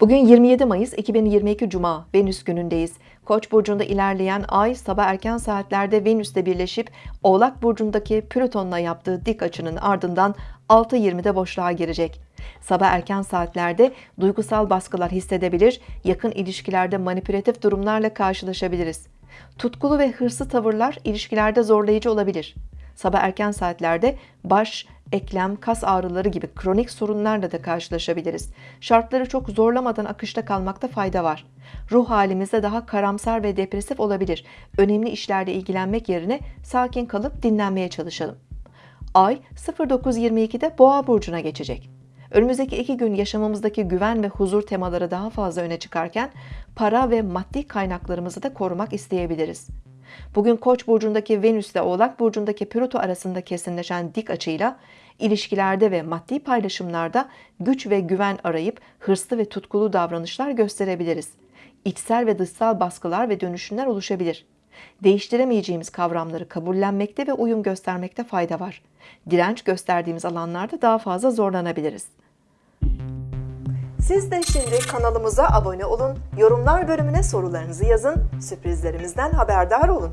Bugün 27 Mayıs 2022 Cuma Venüs günündeyiz. Koç burcunda ilerleyen ay sabah erken saatlerde Venüs'le birleşip Oğlak burcundaki Plüton'la yaptığı dik açının ardından 6.20'de boşluğa girecek. Sabah erken saatlerde duygusal baskılar hissedebilir, yakın ilişkilerde manipülatif durumlarla karşılaşabiliriz. Tutkulu ve hırslı tavırlar ilişkilerde zorlayıcı olabilir. Sabah erken saatlerde baş, eklem, kas ağrıları gibi kronik sorunlarla da karşılaşabiliriz. Şartları çok zorlamadan akışta kalmakta fayda var. Ruh halimizde daha karamsar ve depresif olabilir. Önemli işlerle ilgilenmek yerine sakin kalıp dinlenmeye çalışalım. Ay 09.22'de Boğa burcuna geçecek. Önümüzdeki iki gün yaşamımızdaki güven ve huzur temaları daha fazla öne çıkarken para ve maddi kaynaklarımızı da korumak isteyebiliriz. Bugün Koç burcundaki Venüs ile Oğlak burcundaki Plüto arasında kesinleşen dik açıyla ilişkilerde ve maddi paylaşımlarda güç ve güven arayıp hırslı ve tutkulu davranışlar gösterebiliriz. İçsel ve dışsal baskılar ve dönüşümler oluşabilir. Değiştiremeyeceğimiz kavramları kabullenmekte ve uyum göstermekte fayda var. Direnç gösterdiğimiz alanlarda daha fazla zorlanabiliriz. Siz de şimdi kanalımıza abone olun, yorumlar bölümüne sorularınızı yazın, sürprizlerimizden haberdar olun.